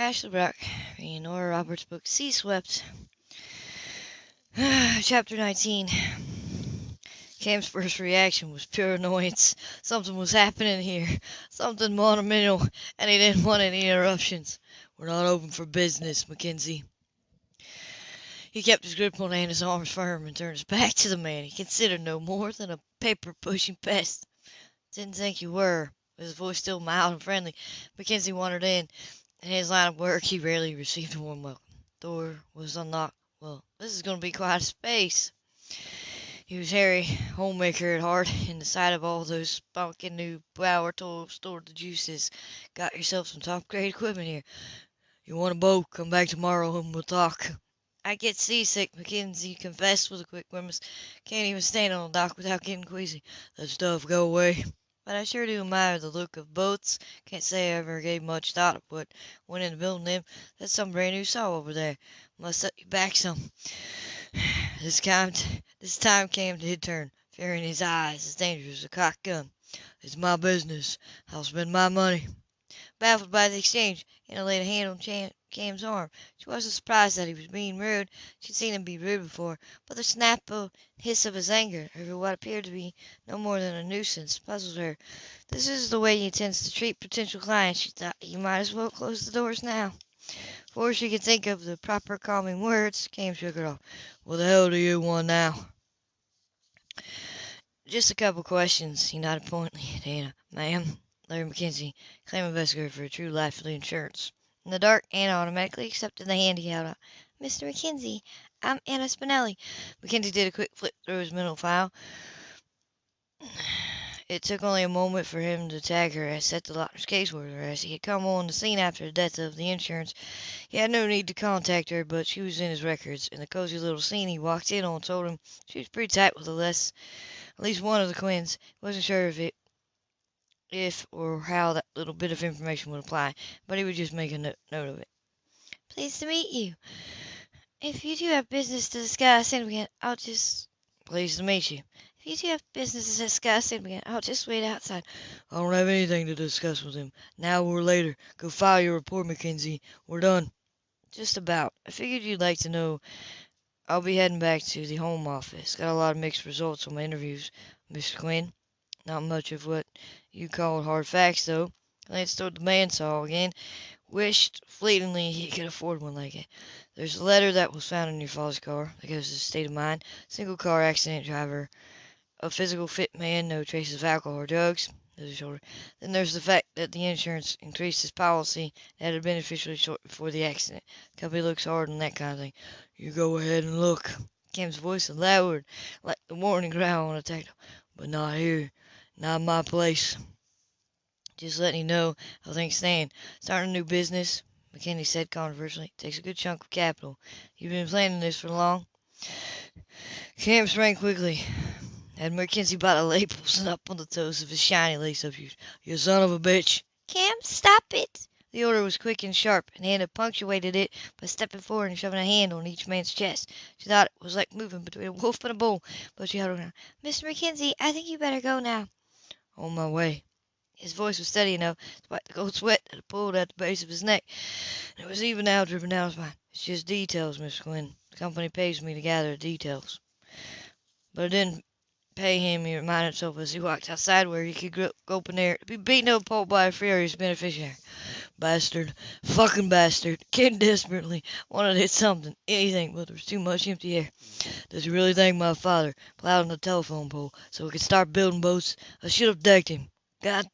Ashley Brock, reading Nora Roberts' book Sea Swept. Chapter 19. Cam's first reaction was pure annoyance. Something was happening here, something monumental, and he didn't want any interruptions. We're not open for business, Mackenzie. He kept his grip on Anna's arms firm and turned his back to the man he considered no more than a paper-pushing pest. Didn't think you were. His voice still mild and friendly, Mackenzie wandered in. In his line of work, he rarely received a warm welcome. The Door was unlocked. Well, this is going to be quite a space. He was Harry, homemaker at heart, and the sight of all those spunking new Bauer tools stored the juices. Got yourself some top-grade equipment here. You want a boat? Come back tomorrow and we'll talk. I get seasick, Mackenzie confessed with a quick grimace. Can't even stand on the dock without getting queasy. That stuff go away. But I sure do admire the look of boats. Can't say I ever gave much thought to what went into building them. That's some brand new saw over there. Must set you back some. This time, this time came to his turn. Fear in his eyes as dangerous as a cocked gun. It's my business. I'll spend my money. Baffled by the exchange, Anna laid a hand on Cam, Cam's arm. She wasn't surprised that he was being rude. She'd seen him be rude before, but the snap and hiss of his anger over what appeared to be no more than a nuisance puzzled her. This is the way he intends to treat potential clients, she thought. He might as well close the doors now. Before she could think of the proper calming words, Cam shook her off. What the hell do you want now? Just a couple questions, he nodded pointedly at Anna. Ma'am, Larry Mackenzie, claim investigator for a True Life Insurance. In the dark, Anna automatically accepted the hand he held out. Mr. Mackenzie, I'm Anna Spinelli. Mackenzie did a quick flip through his mental file. It took only a moment for him to tag her as Seth DeLauter's caseworker, as he had come on the scene after the death of the insurance. He had no need to contact her, but she was in his records. In the cozy little scene he walked in on told him she was pretty tight with the less, at least one of the Quinns. He wasn't sure if it, if or how that little bit of information would apply, but he would just make a note, note of it. Pleased to meet you. If you two have business to discuss, and I'll just. Pleased to meet you. If you two have business to discuss, and I'll just wait outside. I don't have anything to discuss with him, now or later. Go file your report, Mackenzie. We're done. Just about. I figured you'd like to know. I'll be heading back to the home office. Got a lot of mixed results on my interviews, Mr. Quinn. Not much of what you called hard facts, though. Glanced toward the man bandsaw again. Wished fleetingly he could afford one like it. There's a letter that was found in your father's car that to the state of mind. Single car accident driver a physical fit man, no traces of alcohol or drugs. Then there's the fact that the insurance increased his policy and had been officially short before the accident. The company looks hard on that kind of thing. You go ahead and look. Cam's voice lowered like the warning growl on a tractor. But not here. Not my place. Just letting you know how things stand. Starting a new business, Mackenzie said controversially, takes a good chunk of capital. You've been planning this for long? Cam sprang quickly. Had Mackenzie by the labels and up on the toes of his shiny lace-up shoes. You son of a bitch. Cam, stop it. The order was quick and sharp, and Anna punctuated it by stepping forward and shoving a hand on each man's chest. She thought it was like moving between a wolf and a bull, but she held on. Mr. Mackenzie, I think you better go now. On my way. His voice was steady enough, despite the cold sweat that had pulled at the base of his neck. And it was even now dripping down his spine. It's just details, Miss Quinn. The company pays me to gather the details. But it didn't pay him, he reminded himself as he walked outside where he could go open air to be beaten up by a furious beneficiary. Bastard. Fucking bastard. Kid desperately wanted to hit something, anything, but there was too much empty air. Does he really think my father plowed on the telephone pole so we could start building boats? I should have decked him. God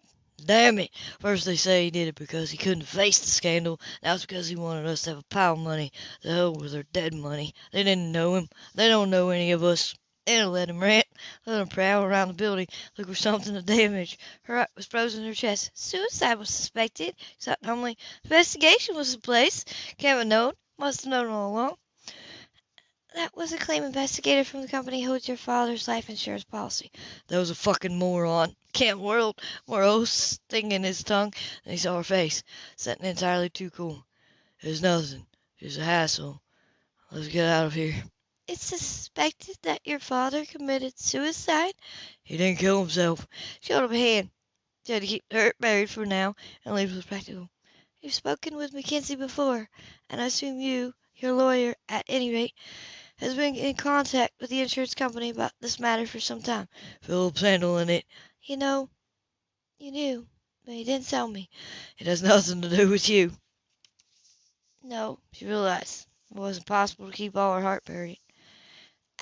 damn it. First they say he did it because he couldn't face the scandal. Now it's because he wanted us to have a pile of money. The hell with their dead money. They didn't know him. They don't know any of us. Anna let him rant, let him prowl around the building, look for something to damage. Her heart was frozen in her chest. Suicide was suspected. She thought. Investigation was in place. Kevin known. Must have known all along. That was a claim investigator from the company holds your father's life insurance policy. That was a fucking moron. Cam whirled, more oaths stinging in his tongue, and he saw her face, setting entirely too cool. It's nothing. Just a hassle. Let's get out of here. It's suspected that your father committed suicide? He didn't kill himself. She up a hand. Had to keep hurt buried for now and leave was practical. You've spoken with Mackenzie before, and I assume you, your lawyer, at any rate, has been in contact with the insurance company about this matter for some time. Philip's handling it. You know, you knew, but you didn't tell me. It has nothing to do with you. No, she realized it wasn't possible to keep all her heart buried.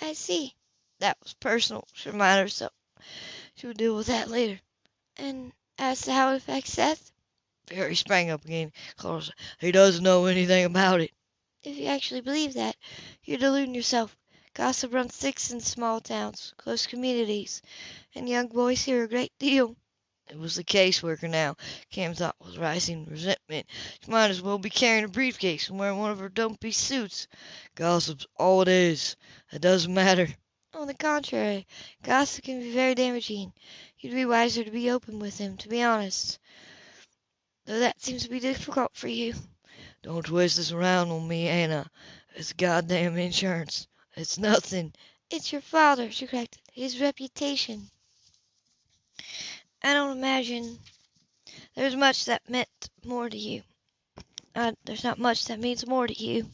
I see. That was personal, she reminded herself. She would deal with that later. And as to how it affects Seth, Barry sprang up again. Carlos, he doesn't know anything about it. if you actually believe that, you're deluding yourself. Gossip runs thick in small towns, close communities, and young boys hear a great deal. It was the caseworker now. Cam thought with rising resentment. She might as well be carrying a briefcase and wearing one of her dumpy suits. Gossip's all it is. It doesn't matter. On the contrary, gossip can be very damaging. You'd be wiser to be open with him, to be honest. Though that seems to be difficult for you. Don't twist this around on me, Anna. It's goddamn insurance. It's nothing. It's your father, she corrected. His reputation. I don't imagine there's much that meant more to you. Uh, there's not much that means more to you.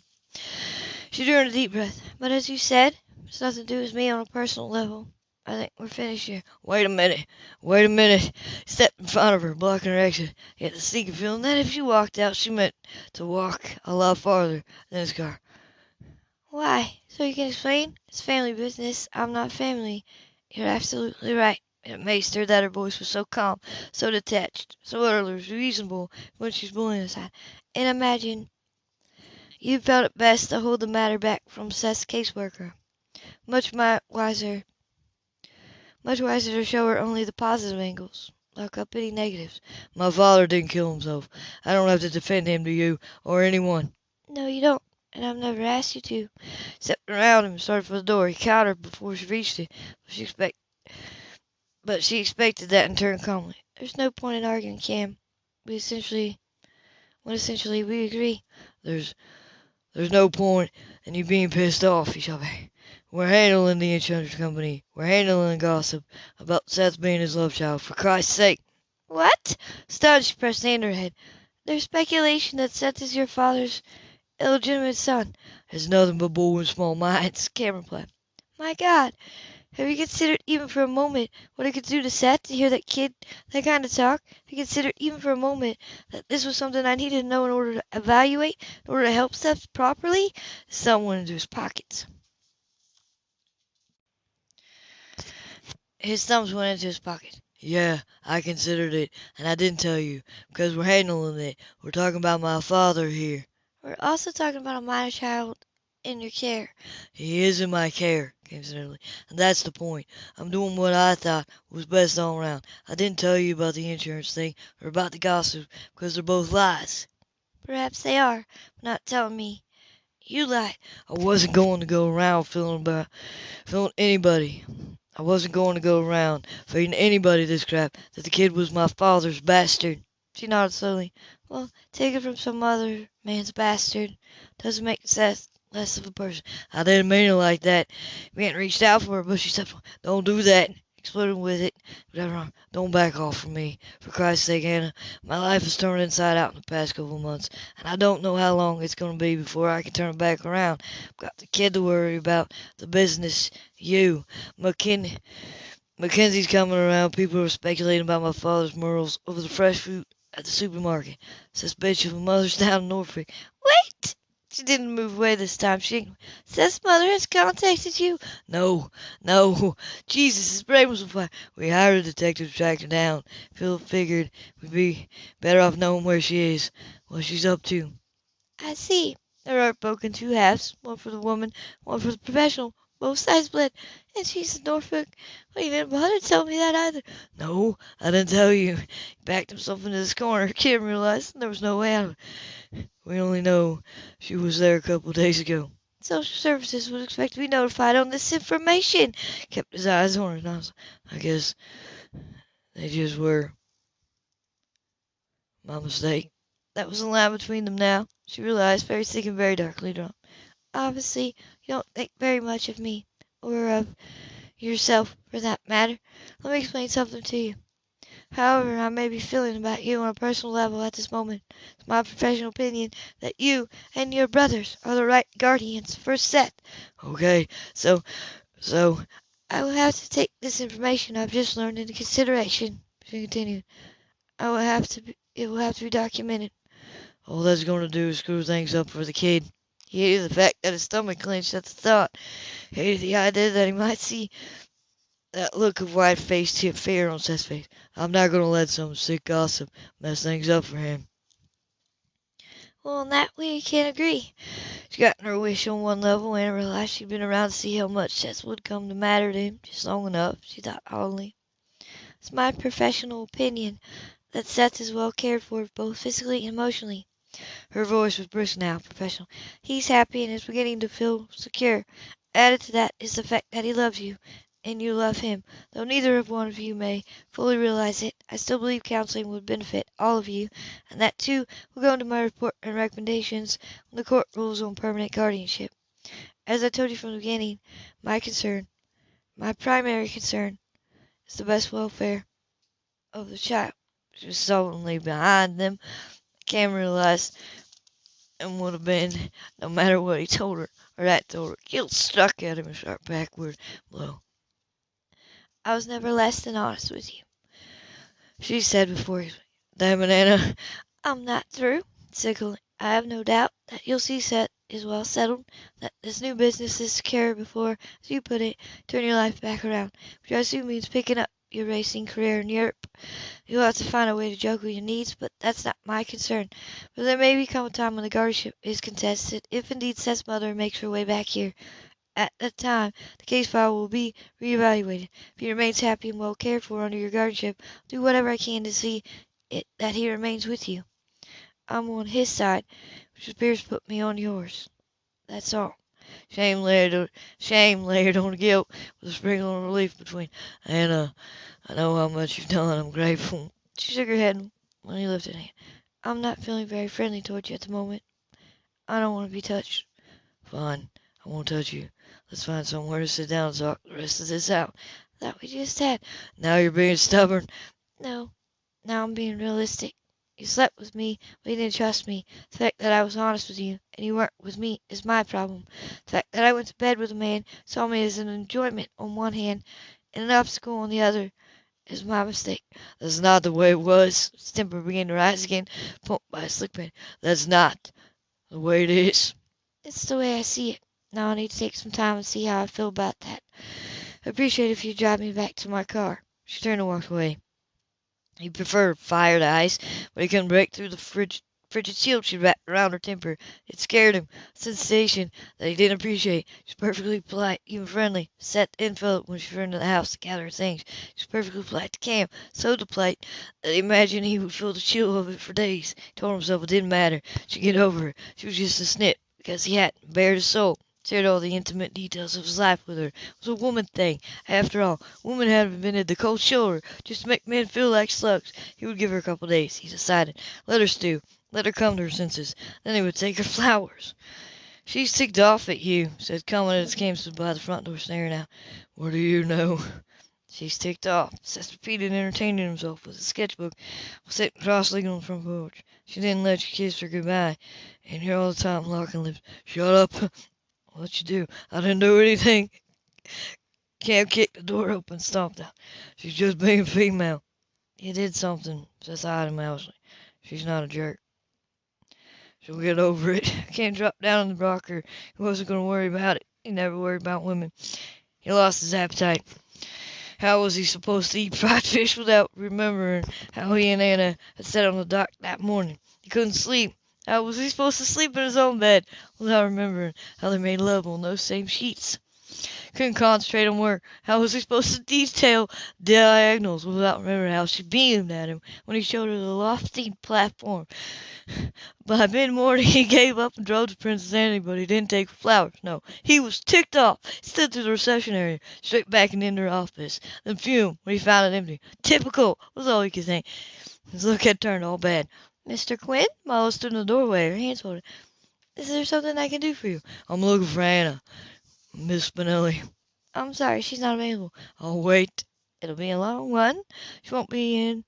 She drew in a deep breath. But as you said, it's nothing to do with me on a personal level. I think we're finished here. Wait a minute. Wait a minute. Step in front of her, blocking her exit. Yet the sneaking feeling that if she walked out, she meant to walk a lot farther than his car. Why? So you can explain? It's family business. I'm not family. You're absolutely right. It amazed her that her voice was so calm, so detached, so utterly reasonable when she's bullying aside. And imagine you felt it best to hold the matter back from Seth's caseworker. Much wiser, much wiser to show her only the positive angles, lock up any negatives. My father didn't kill himself. I don't have to defend him to you or anyone. No, you don't, and I've never asked you to. Stepped around him and started for the door. He caught her before she reached it, but she expect, but she expected that and turned calmly. There's no point in arguing, Cam. We essentially, when essentially we agree. There's there's no point in you being pissed off, shot back. We're handling the insurance company. We're handling the gossip about Seth being his love child. For Christ's sake. What? She pressed hand her head. There's speculation that Seth is your father's illegitimate son. There's nothing but bull in small minds, Cameron replied. My God, have you considered even for a moment what it could do to Seth to hear that kid, that kind of talk? Have you considered even for a moment that this was something I needed to know in order to evaluate, in order to help Seth properly? Someone into his pockets. His thumbs went into his pocket. Yeah, I considered it, and I didn't tell you, because we're handling it. We're talking about my father here. We're also talking about a minor child in your care. He is in my care, came suddenly, and that's the point. I'm doing what I thought was best all around. I didn't tell you about the insurance thing or about the gossip, because they're both lies. Perhaps they are, but not telling me. You lied. I wasn't going to go around feeling about feeling anybody. I wasn't going to go around feeding anybody this crap that the kid was my father's bastard. She nodded slowly. Well, take it from some other man's bastard. Doesn't make Seth less of a person. I didn't mean it like that. Hadn't reached out for her, but she said, Don't do that. Exploded with it. Whatever. Don't back off from me. For Christ's sake, Anna. My life has turned inside out in the past couple of months, and I don't know how long it's going to be before I can turn it back around. I've got the kid to worry about, the business, you, McKin- Mackenzie's coming around. People are speculating about my father's morals over the fresh fruit at the supermarket. Bitch of a mother's down in Norfolk. Wait! She didn't move away this time. She says mother has contacted you. No, no. Jesus, his brain was on fire. We hired a detective to track her down. Phil figured we'd be better off knowing where she is, what she's up to. I see. There are broken two halves, one for the woman, one for the professional. Both sides bled, and she's in Norfolk. Well, you didn't bother to tell me that either. No, I didn't tell you. He backed himself into this corner. Kim realized there was no way out. We only know she was there a couple days ago. Social services would expect to be notified on this information. Kept his eyes on her nostrils. I guess they just were. My mistake. That was the line between them now. She realized, very sick and very darkly drawn. Obviously, you don't think very much of me, or of yourself, for that matter. Let me explain something to you. However I may be feeling about you on a personal level at this moment, it's my professional opinion that you and your brothers are the right guardians for Seth. Okay, so, so, I will have to take this information I've just learned into consideration, she continued. I will have to, be, it will have to be documented. all that's going to do is screw things up for the kid. He hated the fact that his stomach clenched at the thought. Hated the idea that he might see that look of white-faced fear on Seth's face. I'm not going to let some sick gossip mess things up for him. Well, on that we can't agree. She'd gotten her wish on one level and realized she'd been around to see how much Seth would come to matter to him just long enough, she thought haughtily. It's my professional opinion that Seth is well cared for both physically and emotionally. Her voice was brisk now, professional. He's happy and is beginning to feel secure. Added to that is the fact that he loves you, and you love him. Though neither of one of you may fully realize it, I still believe counseling would benefit all of you, and that too will go into my report and recommendations when the court rules on permanent guardianship. As I told you from the beginning, my concern, my primary concern, is the best welfare of the child. She was sullenly behind them. Cam realized and would have been, no matter what he told her or that told her. Guilt struck at him a sharp backward blow. I was never less than honest with you. She said before it, Anna. I'm not through, Colleen. I have no doubt that you'll see set is well settled, that this new business is secure before, as you put it, turn your life back around, which I assume means picking up your racing career in Europe. You'll have to find a way to juggle your needs, but that's not my concern. But there may become a time when the guardianship is contested, if indeed Seth's mother makes her way back here. At that time, the case file will be reevaluated. If he remains happy and well cared for under your guardianship, I'll do whatever I can to see it that he remains with you. I'm on his side, which appears to put me on yours. That's all. Shame layered, shame layered on guilt with a sprinkle of relief between. Anna, I know how much you've done. I'm grateful. She shook her head when he lifted a hand. I'm not feeling very friendly towards you at the moment. I don't want to be touched. Fine. I won't touch you. Let's find somewhere to sit down and talk the rest of this out. That we just had. Now you're being stubborn. No. Now I'm being realistic. You slept with me, but you didn't trust me. The fact that I was honest with you, and you weren't with me, is my problem. The fact that I went to bed with a man, saw me as an enjoyment on one hand, and an obstacle on the other, is my mistake. That's not the way it was. His temper began to rise again, pumped by a slick pen. That's not the way it is. It's the way I see it. Now I need to take some time and see how I feel about that. I appreciate if you drive me back to my car. She turned and walked away. He preferred fire to ice, but he couldn't break through the frigid, frigid shield she wrapped around her temper. It scared him, a sensation that he didn't appreciate. She was perfectly polite, even friendly. Seth and Philip when she returned to the house to gather her things. She was perfectly polite to Cam, so polite that he imagined he would feel the chill of it for days. He told himself it didn't matter. She'd get over it. She was just a snip, because he hadn't bared his soul shared all the intimate details of his life with her. It was a woman thing. After all, women had invented the cold shoulder just to make men feel like slugs. He would give her a couple days, he decided. Let her stew. Let her come to her senses. Then he would take her flowers. She's ticked off at you, said Coleman as Cam stood by the front door staring out. What do you know? She's ticked off, Seth repeated, entertaining himself with a sketchbook, sitting cross-legged on the front porch. She didn't let you kiss her goodbye, and here all the time locking lips. Shut up. What'd you do? I didn't do anything. Cam kicked the door open, stomped out. She's just being female. You did something, says Ida Mousley. She's not a jerk. She'll get over it. Cam dropped down on the rocker. He wasn't going to worry about it. He never worried about women. He lost his appetite. How was he supposed to eat fried fish without remembering how he and Anna had sat on the dock that morning? He couldn't sleep. How was he supposed to sleep in his own bed without remembering how they made love on those same sheets? Couldn't concentrate on work. How was he supposed to detail diagonals without remembering how she beamed at him when he showed her the lofty platform? By mid-morning he gave up and drove to Princess Anne, but he didn't take flowers. No, he was ticked off. He stood through the reception area, straight back and into her office, then fumed when he found it empty. Typical was all he could think. His look had turned all bad. Mr. Quinn? Molly stood in the doorway, her hands folded. Is there something I can do for you? I'm looking for Anna. Miss Spinelli. I'm sorry, she's not available. I'll wait. It'll be a long one. She won't be in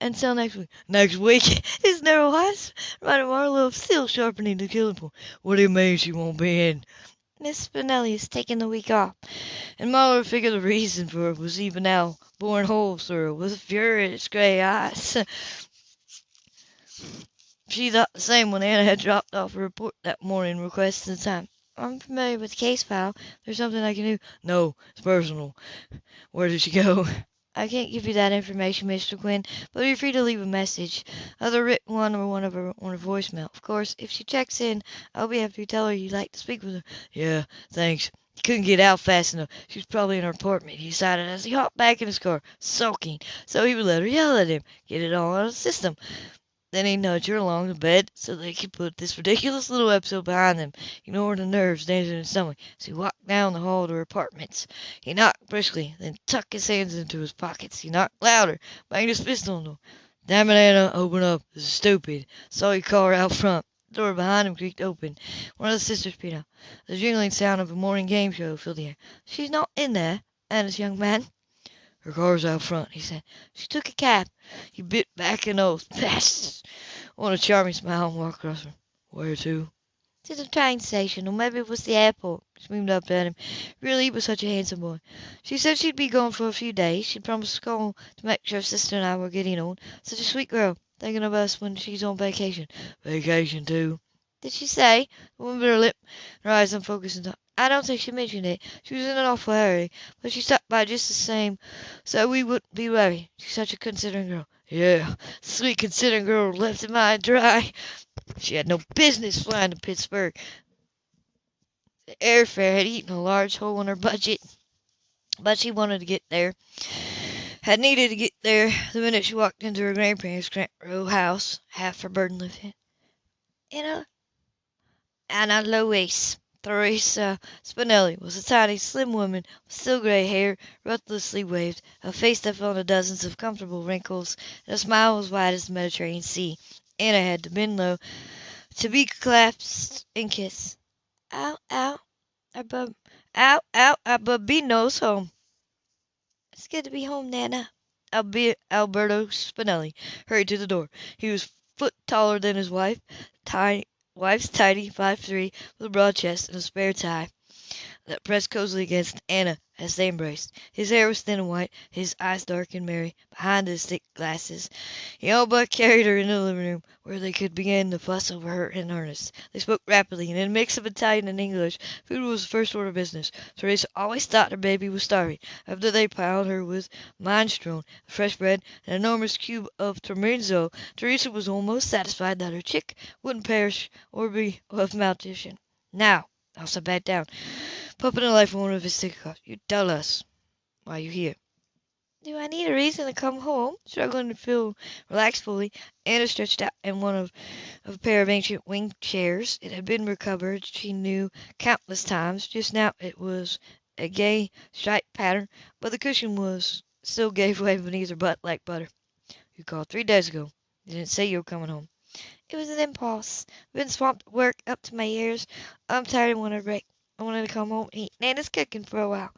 until next week. Next week? His narrow eyes reminded Marilou of steel sharpening the killing point. What do you mean she won't be in? Miss Spinelli is taking the week off. And Marilou figured the reason for it was even now boring holes through her with furious gray eyes. she thought the same when Anna had dropped off a report that morning requesting time. I'm familiar with the case file. There's something I can do. No, it's personal. Where did she go? I can't give you that information, Mr. Quinn, but you're free to leave a message, either a written one or one of her on her voicemail. Of course, if she checks in, I'll be happy to tell her you'd like to speak with her. Yeah, thanks. He couldn't get out fast enough. She was probably in her apartment, he decided as he hopped back in his car, sulking, so he would let her yell at him, get it all out of the system. Then he nudged her along the bed so they could put this ridiculous little episode behind them, ignoring the nerves dancing in his stomach as he walked down the hall to her apartments. He knocked briskly, then tucked his hands into his pockets. He knocked louder, banged his fist on the door. Damn it, Anna, open up. This is stupid. Saw your car out front. The door behind him creaked open. One of the sisters peered out. The jingling sound of a morning game show filled the air. She's not in there, Anna's young man. Her car's out front, he said. She took a cab. He bit back an oath. Bastards! On a charming smile and walked across her. Where to? To the train station, or maybe it was the airport. She beamed up at him. Really, he was such a handsome boy. She said she'd be gone for a few days. She'd promised to call to make sure sister and I were getting on. Such a sweet girl, thinking of us when she's on vacation. Vacation, too. Did she say? The woman bit her lip, her eyes unfocused and I don't think she mentioned it. She was in an awful hurry, but she stopped by just the same, so we wouldn't be worried. She's such a considering girl. Yeah, sweet considering girl left him high dry. She had no business flying to Pittsburgh. The airfare had eaten a large hole in her budget, but she wanted to get there. Had needed to get there the minute she walked into her grandparents' Grant Row house, half her burden lifted. Anna? Anna Louise. Teresa Spinelli was a tiny, slim woman with still gray hair, ruthlessly waved, a face that fell into dozens of comfortable wrinkles, and a smile as wide as the Mediterranean Sea. Anna had to bend low to be clasped and kissed. Ow, ow, Abub, ow, ow, Abubino's home. It's good to be home, Nana. Albe- Alberto Spinelli hurried to the door. He was foot taller than his wife, tiny, wife's tidy, five three, with a broad chest and a spare tie that pressed cozily against Anna as they embraced. His hair was thin and white, his eyes dark and merry behind his thick glasses. He all but carried her into the living room, where they could begin to fuss over her in earnest. They spoke rapidly, and in a mix of Italian and English. Food was the first order of business. Teresa always thought her baby was starving. After they piled her with minestrone, fresh bread, and an enormous cube of tormenzo, Teresa was almost satisfied that her chick wouldn't perish or be of malnutrition. Now, Elsa back down. Pumping the life from one of his stick cups. You tell us why you here. Do I need a reason to come home? Struggling to feel relaxed fully, Anna stretched out in one of, of a pair of ancient wing chairs. It had been recovered, she knew, countless times. Just now it was a gay striped pattern, but the cushion was still gave way beneath her butt like butter. You called three days ago. You didn't say you were coming home. It was an impulse. I've Been swamped with work up to my ears. I'm tired and want a break. I wanted to come home and eat Nana's cooking for a while.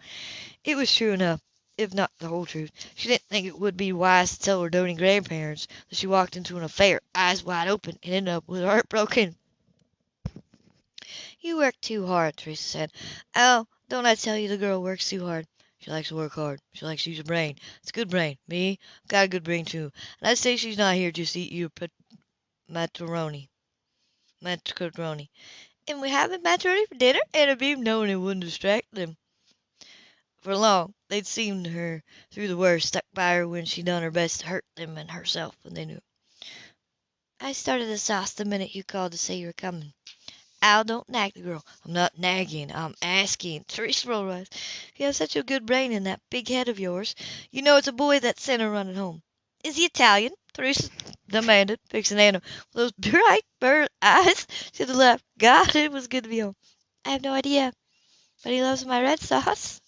It was true enough, if not the whole truth. She didn't think it would be wise to tell her doting grandparents that she walked into an affair, eyes wide open, and ended up with her heart broken. You work too hard, Teresa said. Oh, don't I tell you the girl works too hard? She likes to work hard. She likes to use her brain. It's a good brain. Me, I've got a good brain too. And I'd say she's not here just to eat your pet macaroni. Macaroni. And we're having ready for dinner? Anna beamed, knowing it wouldn't distract them. For long, they'd seen her through the worst, stuck by her when she'd done her best to hurt them and herself, and they knew. I started the sauce the minute you called to say you were coming. Al, don't nag the girl. I'm not nagging. I'm asking. Teresa rolled eyes. You have such a good brain in that big head of yours. You know it's a boy that sent her running home. Is he Italian? Teresa demanded, fixing Anna with those bright bird eyes. to the left. God, it was good to be home. I have no idea, but he loves my red sauce.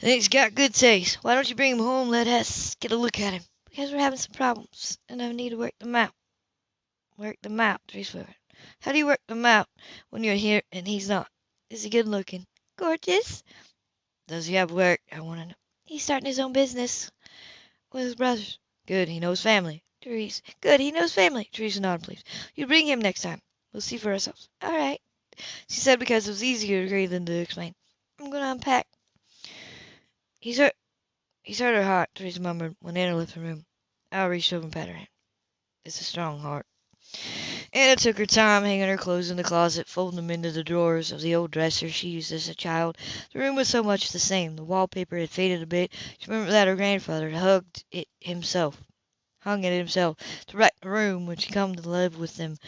And he's got good taste. Why don't you bring him home? Let us get a look at him. Because we're having some problems, and I need to work them out. Work them out, Teresa whispered. How do you work them out when you're here and he's not? Is he good looking? Gorgeous. Does he have work? I want to know. He's starting his own business with his brothers. Good. He knows family. Therese. Good, he knows family. Teresa nodded, please. You bring him next time. We'll see for ourselves. All right, she said because it was easier to agree than to explain. I'm going to unpack. He's hurt. He's hurt her heart, Teresa murmured when Anna left the room. Al reached over and patted her hand. It's a strong heart. Anna took her time hanging her clothes in the closet, folding them into the drawers of the old dresser she used as a child. The room was so much the same. The wallpaper had faded a bit. She remembered that her grandfather had hugged it himself hung it himself to wreck the room when she come to live with them.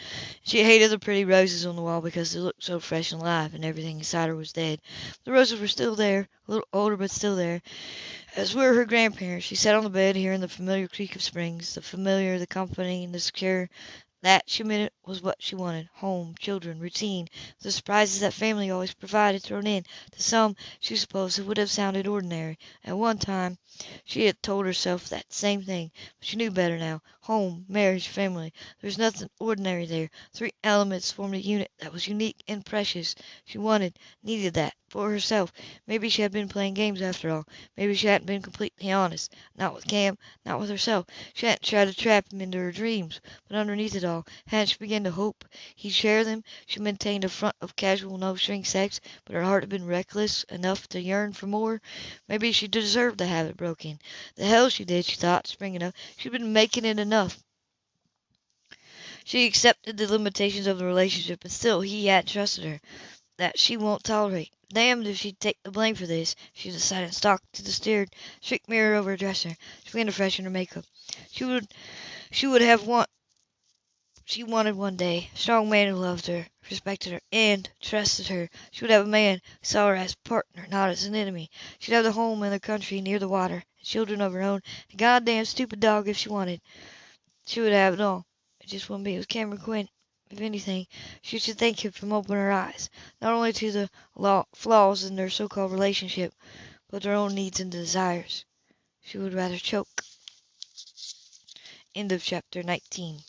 She hated the pretty roses on the wall because they looked so fresh and alive, and everything inside her was dead. The roses were still there, a little older but still there, as were her grandparents. She sat on the bed, hearing the familiar creak of springs, the familiar, the comforting, the secure, that, she admitted, was what she wanted. Home, children, routine, the surprises that family always provided thrown in. To some, she supposed it would have sounded ordinary. At one time she had told herself that same thing, but she knew better now. Home, marriage, family. There was nothing ordinary there. Three elements formed a unit that was unique and precious. She wanted, needed that for herself. Maybe she had been playing games after all. Maybe she hadn't been completely honest. Not with Cam, not with herself. She hadn't tried to trap him into her dreams. But underneath it all, hadn't she begun to hope he'd share them? She maintained a front of casual no-string sex, but her heart had been reckless enough to yearn for more. Maybe she deserved to have it broken. The hell she did, she thought, springing up. She'd been making it enough. She accepted the limitations of the relationship, but still he had trusted her. That she won't tolerate. Damned if she'd take the blame for this. She decided stalked to the steered strict mirror over her dresser. She began to freshen her makeup. She would she would have want she wanted one day. A strong man who loved her, respected her, and trusted her. She would have a man who saw her as a partner, not as an enemy. She'd have the home in the country near the water, and children of her own, and a goddamn stupid dog if she wanted. She would have it all. It just wouldn't be with Cameron Quinn. If anything, she should thank him for opening her eyes, not only to the law, flaws in their so-called relationship, but their own needs and desires. She would rather choke. End of chapter 19.